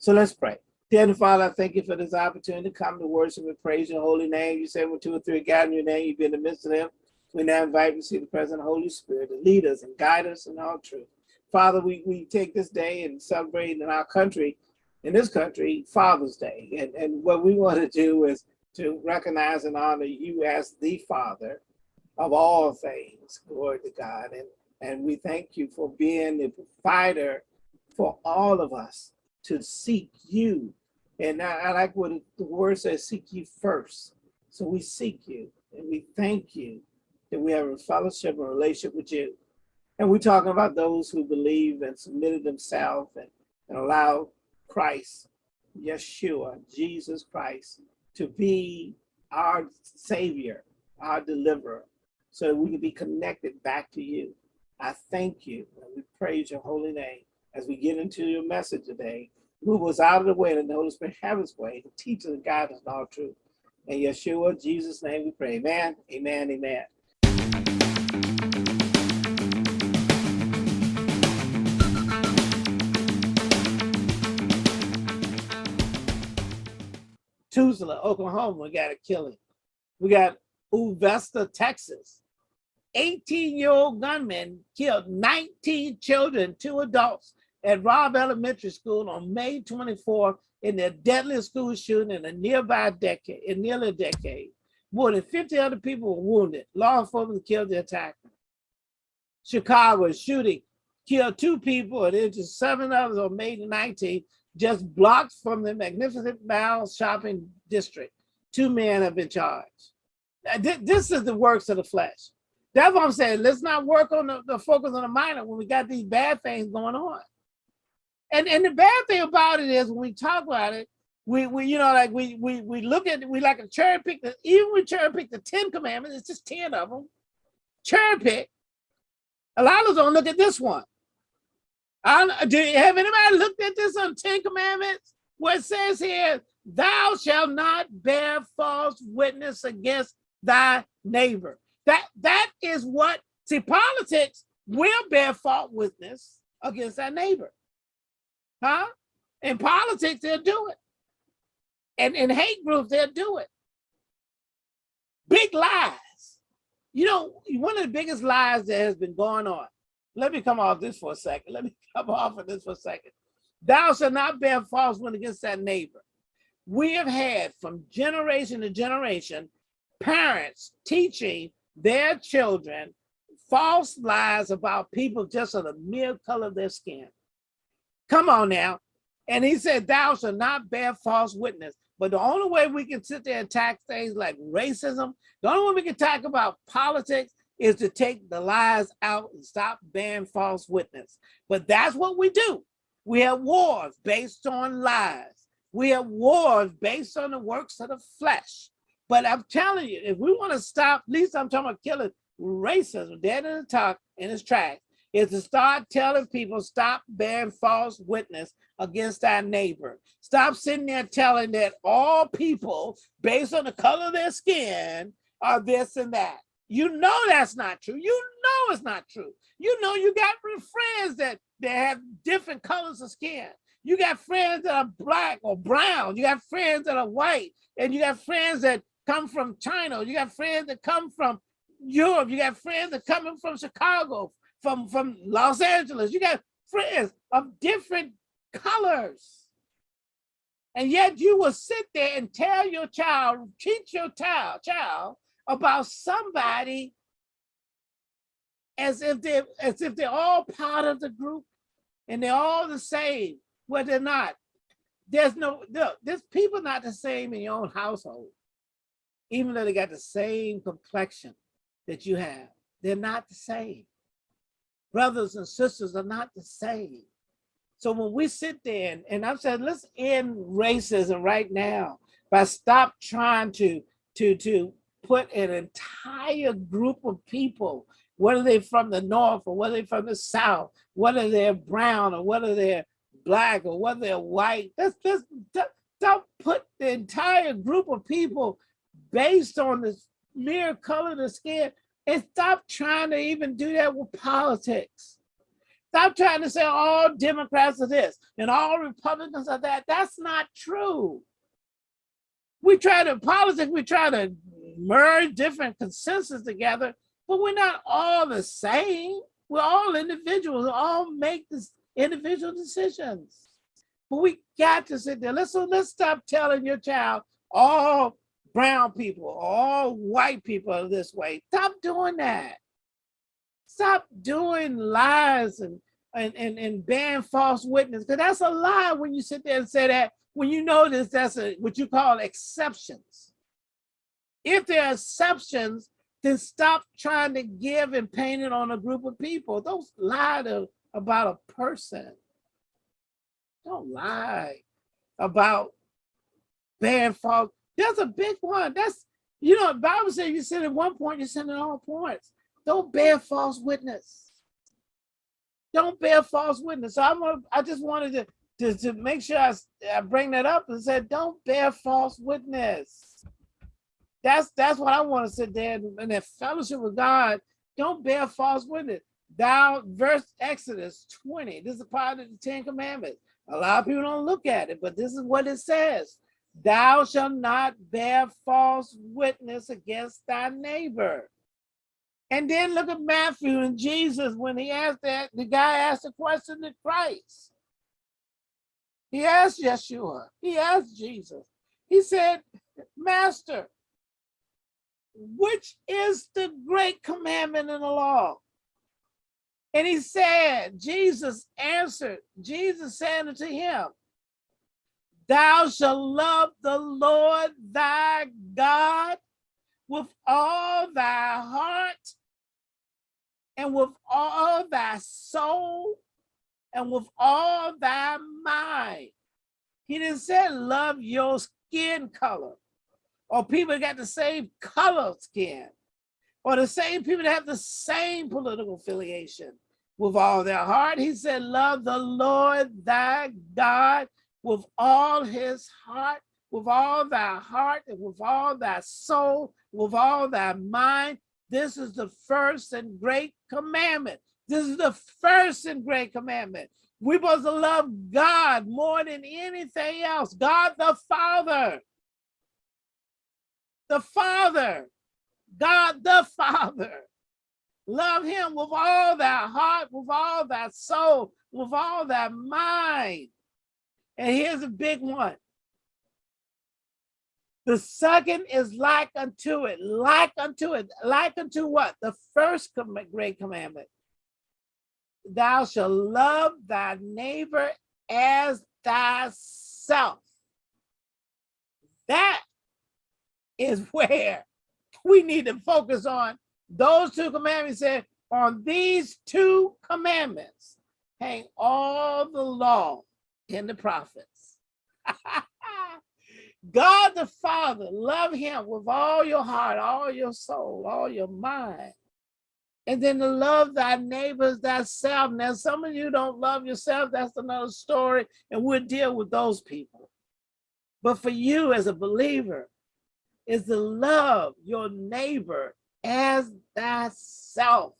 So let's pray. Dear Father, I thank you for this opportunity to come to worship and praise your holy name. You say when two or three gather in your name, you be in the midst of them. We now invite you to see the present of Holy Spirit to lead us and guide us in all truth. Father, we, we take this day and celebrate in our country, in this country, Father's Day. And, and what we want to do is to recognize and honor you as the Father of all things. Glory to God. And, and we thank you for being the provider for all of us to seek you. And I, I like what the word says, seek you first. So we seek you and we thank you that we have a fellowship and relationship with you. And we're talking about those who believe and submitted themselves and, and allow Christ, Yeshua, Jesus Christ, to be our savior, our deliverer, so that we can be connected back to you. I thank you and we praise your holy name as we get into your message today. Move us out of the way and the Holy Spirit have his way to teach us and guide us in all truth. In Yeshua, Jesus' name we pray. Amen, amen, amen. Tulsa, Oklahoma, we got a killing. We got Uvalde, Texas. 18-year-old gunman killed 19 children, two adults at Robb Elementary School on May 24th in their deadliest school shooting in a nearby decade, in nearly a decade. More than 50 other people were wounded. Law enforcement killed the attacker. Chicago shooting killed two people and injured seven others on May 19th, just blocks from the magnificent Mall shopping district. Two men have been charged. This is the works of the flesh. That's what I'm saying. Let's not work on the, the focus on the minor when we got these bad things going on. And and the bad thing about it is when we talk about it, we we you know like we we we look at we like a cherry pick the even we cherry pick the Ten Commandments. It's just ten of them. Cherry pick. A lot of us don't look at this one. I, uh, do you have anybody looked at this on Ten Commandments? What it says here, thou shalt not bear false witness against thy neighbor. That that is what see politics will bear false witness against our neighbor. Huh? In politics, they'll do it. And in hate groups, they'll do it. Big lies. You know, one of the biggest lies that has been going on. Let me come off this for a second. Let me come off of this for a second. Thou shalt not bear false witness against that neighbor. We have had from generation to generation parents teaching their children false lies about people just on the mere color of their skin. Come on now. And he said, thou shalt not bear false witness. But the only way we can sit there and attack things like racism, the only way we can talk about politics is to take the lies out and stop bearing false witness. But that's what we do. We have wars based on lies. We have wars based on the works of the flesh. But I'm telling you, if we want to stop, at least I'm talking about killing racism dead in the talk in its tracks, is to start telling people stop bearing false witness against our neighbor. Stop sitting there telling that all people, based on the color of their skin, are this and that. You know that's not true. You know it's not true. You know you got friends that, that have different colors of skin. You got friends that are black or brown. You got friends that are white. And you got friends that come from China. You got friends that come from Europe. You got friends that coming from Chicago, from, from Los Angeles. You got friends of different colors. And yet you will sit there and tell your child, teach your child, child about somebody as if they're as if they're all part of the group and they're all the same. Well, they're not. There's no, no there's people not the same in your own household even though they got the same complexion that you have, they're not the same. Brothers and sisters are not the same. So when we sit there and, and I've said, let's end racism right now by stop trying to, to, to put an entire group of people, whether they're from the North or whether they're from the South, whether they're brown or whether they're black or whether they're white, let's, let's, don't put the entire group of people based on the mere color of the skin and stop trying to even do that with politics. Stop trying to say all Democrats are this and all Republicans are that. That's not true. We try to politics, we try to merge different consensus together, but we're not all the same. We're all individuals, we all make this individual decisions. But we got to sit there. Let's, let's stop telling your child all brown people, all white people are this way. Stop doing that. Stop doing lies and and and, and ban false witness because that's a lie when you sit there and say that when you notice that's a what you call exceptions. If there are exceptions, then stop trying to give and paint it on a group of people. Don't lie to, about a person. Don't lie about bad false. There's a big one. That's, you know, the Bible says you sin at one point, you sin at all points. Don't bear false witness. Don't bear false witness. So I'm gonna, I just wanted to, to, to make sure I, I bring that up and said, don't bear false witness. That's that's what I want to sit there in that fellowship with God. Don't bear false witness. Thou, verse Exodus 20, this is part of the Ten Commandments. A lot of people don't look at it, but this is what it says. Thou shalt not bear false witness against thy neighbor. And then look at Matthew and Jesus when he asked that, the guy asked a question to Christ. He asked Yeshua, he asked Jesus. He said, Master, which is the great commandment in the law? And he said, Jesus answered, Jesus said unto him, Thou shalt love the Lord thy God with all thy heart and with all thy soul and with all thy mind. He didn't say love your skin color or people got the same color skin or the same people that have the same political affiliation with all their heart. He said, love the Lord thy God with all his heart, with all thy heart, and with all thy soul, with all thy mind. This is the first and great commandment. This is the first and great commandment. We're supposed to love God more than anything else. God the Father. The Father. God the Father. Love him with all thy heart, with all thy soul, with all thy mind. And here's a big one. The second is like unto it, like unto it, like unto what? The first great commandment. Thou shalt love thy neighbor as thyself. That is where we need to focus on. Those two commandments said, on these two commandments hang all the law and the prophets. God the Father, love him with all your heart, all your soul, all your mind. And then to love thy neighbors thyself. Now, some of you don't love yourself. That's another story. And we'll deal with those people. But for you as a believer, is to love your neighbor as thyself.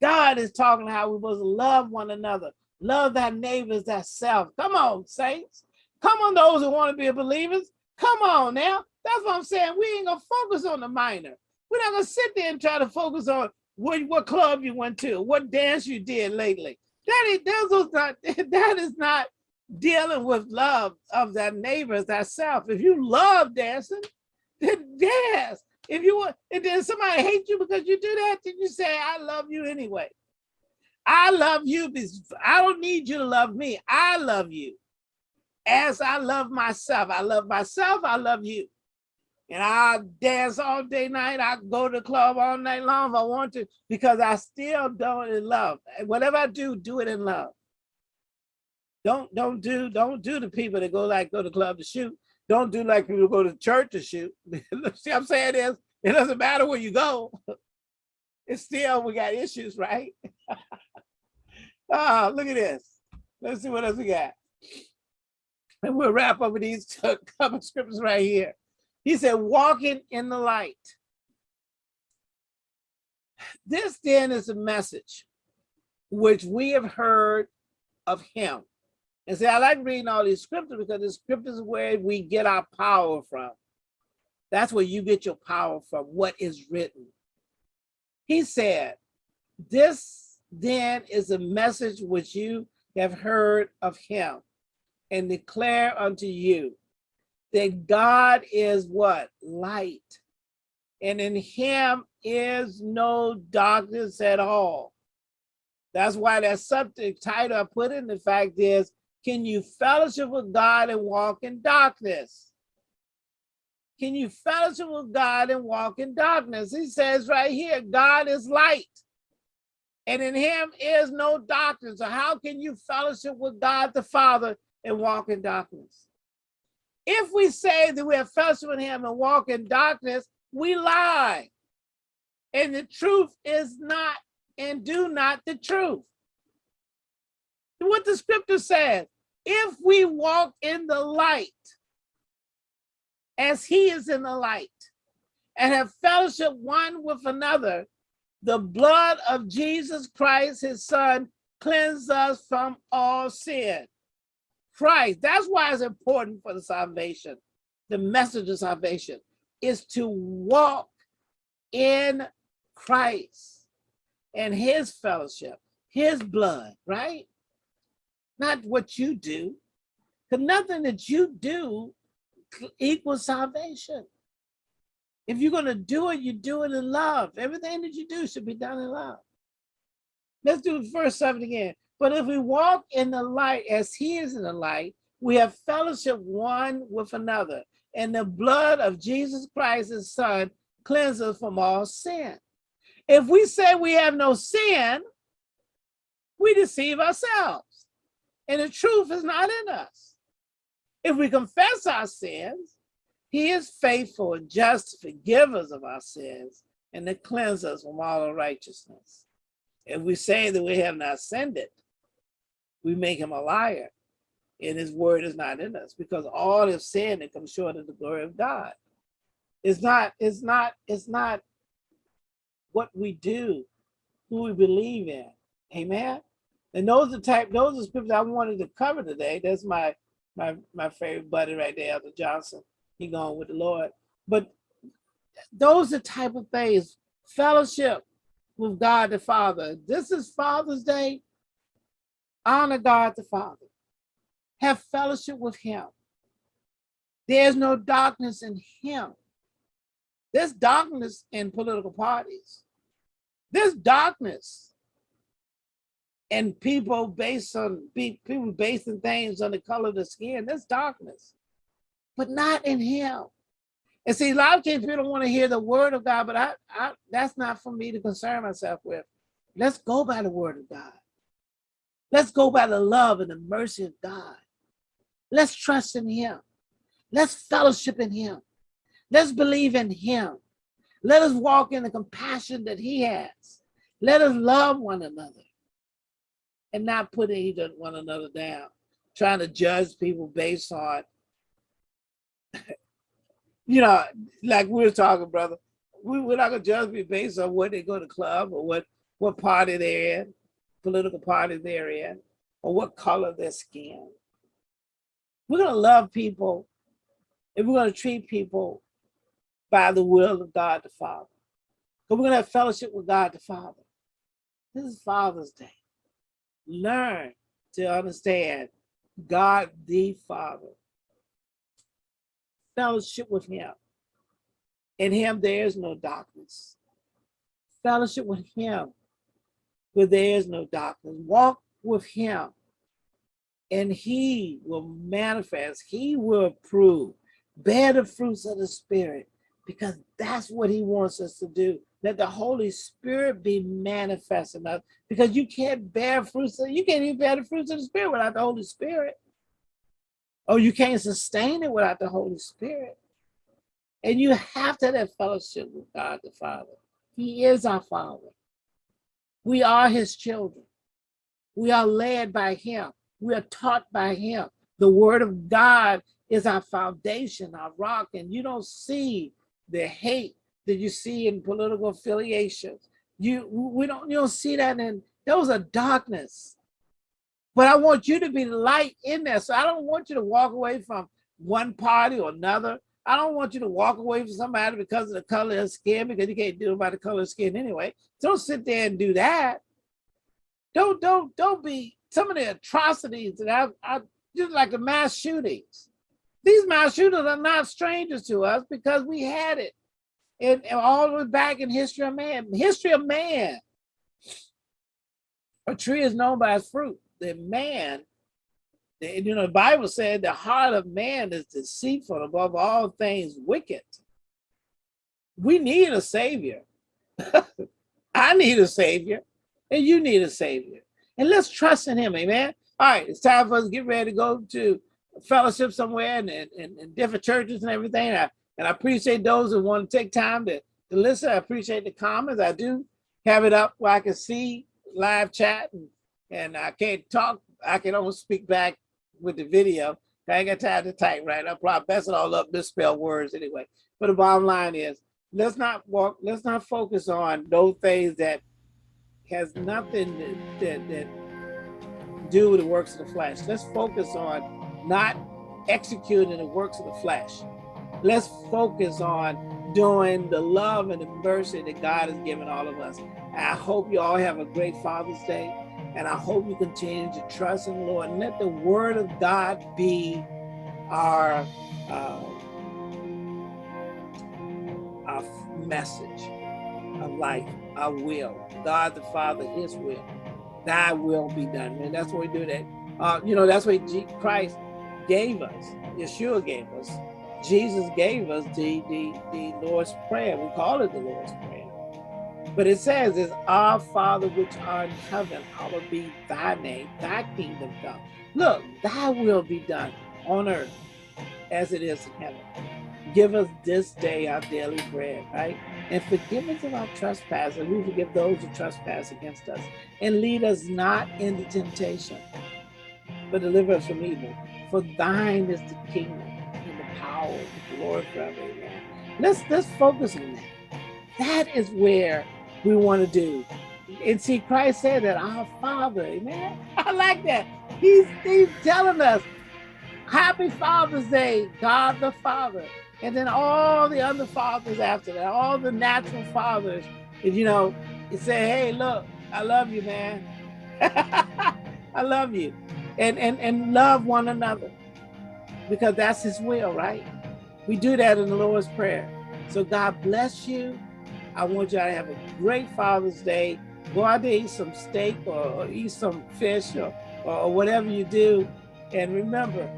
God is talking how we must love one another. Love thy neighbors thyself. Come on, saints. Come on, those who want to be believers. Come on now. That's what I'm saying. We ain't gonna focus on the minor. We're not gonna sit there and try to focus on what, what club you went to, what dance you did lately. That is, that is not, that is not dealing with love of thy neighbors thyself. If you love dancing, then dance. If you want, and then somebody hates you because you do that, then you say, I love you anyway. I love you I don't need you to love me. I love you as I love myself. I love myself, I love you. And I dance all day, night. I go to the club all night long if I want to, because I still don't in love. Whatever I do, do it in love. Don't don't do don't do the people that go like go to club to shoot. Don't do like people go to church to shoot. See what I'm saying is it doesn't matter where you go. It's still we got issues, right? Ah, look at this. Let's see what else we got. And we'll wrap up with these couple scriptures right here. He said, walking in the light. This then is a message which we have heard of him. And see, I like reading all these scriptures because the scriptures is where we get our power from. That's where you get your power from, what is written. He said, this then is the message which you have heard of him and declare unto you that God is what? Light. And in him is no darkness at all. That's why that subject title I put in the fact is, can you fellowship with God and walk in darkness? Can you fellowship with God and walk in darkness? He says right here, God is light and in him is no darkness. So how can you fellowship with God the Father and walk in darkness? If we say that we have fellowship with him and walk in darkness, we lie. And the truth is not and do not the truth. What the scripture says, if we walk in the light as he is in the light and have fellowship one with another, the blood of Jesus Christ, his son, cleanses us from all sin. Christ, that's why it's important for the salvation, the message of salvation, is to walk in Christ and his fellowship, his blood, right? Not what you do, because nothing that you do equals salvation. If you're going to do it, you do it in love. Everything that you do should be done in love. Let's do verse 7 again. But if we walk in the light as he is in the light, we have fellowship one with another. And the blood of Jesus Christ, his son, cleanses from all sin. If we say we have no sin, we deceive ourselves. And the truth is not in us. If we confess our sins, he is faithful and just to forgive us of our sins and to cleanse us from all unrighteousness. If we say that we have not sinned it, we make him a liar and his word is not in us because all have sinned and come short of the glory of God. It's not, it's not, it's not what we do, who we believe in. Amen. And those are the type, those are scriptures I wanted to cover today. That's my my my favorite buddy right there, Elder Johnson he gone with the Lord. But those are type of things, fellowship with God the Father. This is Father's Day. Honor God the Father. Have fellowship with him. There's no darkness in him. There's darkness in political parties. There's darkness and people based on people basing things on the color of the skin. There's darkness but not in him. And see, a lot of times people don't want to hear the word of God, but I, I, that's not for me to concern myself with. Let's go by the word of God. Let's go by the love and the mercy of God. Let's trust in him. Let's fellowship in him. Let's believe in him. Let us walk in the compassion that he has. Let us love one another and not put one another down, trying to judge people based on you know, like we were talking, brother, we, we're not gonna judge me based on what they go to club or what what party they're in, political party they're in, or what color their skin. We're gonna love people and we're gonna treat people by the will of God the Father. But we're gonna have fellowship with God the Father. This is Father's Day. Learn to understand God the Father fellowship with him. In him, there is no darkness. Fellowship with him, where there is no darkness. Walk with him, and he will manifest, he will prove, bear the fruits of the Spirit, because that's what he wants us to do. Let the Holy Spirit be manifest in us, because you can't bear fruits, you can't even bear the fruits of the Spirit without the Holy Spirit. Oh, you can't sustain it without the Holy Spirit. And you have to have fellowship with God the Father. He is our Father. We are his children. We are led by him. We are taught by him. The word of God is our foundation, our rock, and you don't see the hate that you see in political affiliations. You we don't you don't see that in was a darkness. But I want you to be light in there. So I don't want you to walk away from one party or another. I don't want you to walk away from somebody because of the color of skin, because you can't do it by the color of skin anyway. Don't sit there and do that. Don't, don't, don't be some of the atrocities that I, I just like the mass shootings. These mass shooters are not strangers to us because we had it. And all the way back in history of man, history of man. A tree is known by its fruit. Man you know, the Bible said the heart of man is deceitful above all things wicked. We need a savior. I need a savior and you need a savior. And let's trust in him, amen. All right, it's time for us to get ready to go to fellowship somewhere and, and, and different churches and everything. And I, and I appreciate those who want to take time to, to listen. I appreciate the comments. I do have it up where I can see live chat and, and I can't talk. I can almost speak back with the video. I ain't got time to type right. I'll probably mess it all up, misspell words anyway. But the bottom line is, let's not walk, let's not focus on those things that has nothing that, that, do with the works of the flesh. Let's focus on not executing the works of the flesh. Let's focus on doing the love and the mercy that God has given all of us. I hope you all have a great Father's Day. And I hope you continue to trust in the Lord and let the word of God be our, uh, our message of life, our will. God the Father, his will. Thy will be done. And that's what we do that. Uh, you know, that's what Christ gave us. Yeshua gave us. Jesus gave us the, the, the Lord's Prayer. We call it the Lord's Prayer. But it says, is our Father which art in heaven, hallowed be thy name, thy kingdom come. Look, thy will be done on earth as it is in heaven. Give us this day our daily bread, right? And forgive us of our trespasses. We forgive those who trespass against us. And lead us not into temptation, but deliver us from evil. For thine is the kingdom and the power and the glory forever. Amen. Let's, let's focus on that. That is where we want to do. And see, Christ said that our Father, amen. I like that. He's, he's telling us, Happy Father's Day, God the Father. And then all the other fathers after that, all the natural fathers, and you know, he say, hey, look, I love you, man. I love you. And, and, and love one another because that's his will, right? We do that in the Lord's Prayer. So God bless you. I want y'all to have a great Father's Day. Go out there, eat some steak or, or eat some fish or, or whatever you do. And remember,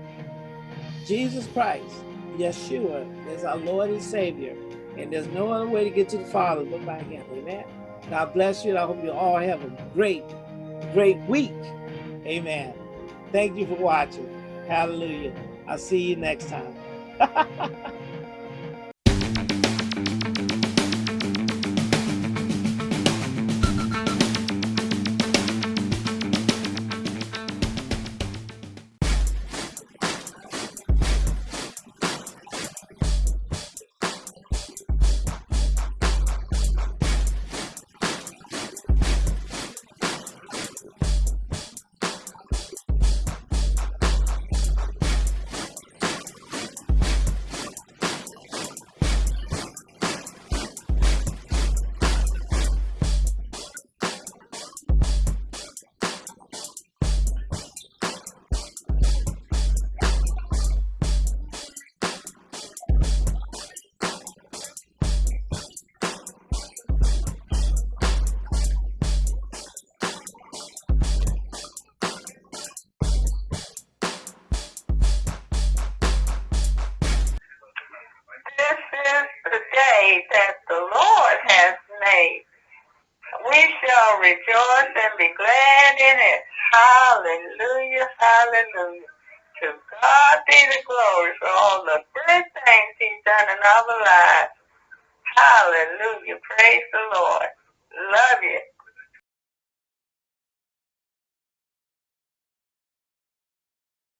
Jesus Christ, Yeshua, is our Lord and Savior. And there's no other way to get to the Father but by him. Amen. God bless you. And I hope you all have a great, great week. Amen. Thank you for watching. Hallelujah. I'll see you next time. Hallelujah, hallelujah. To God be the glory for all the good things he's done in our lives.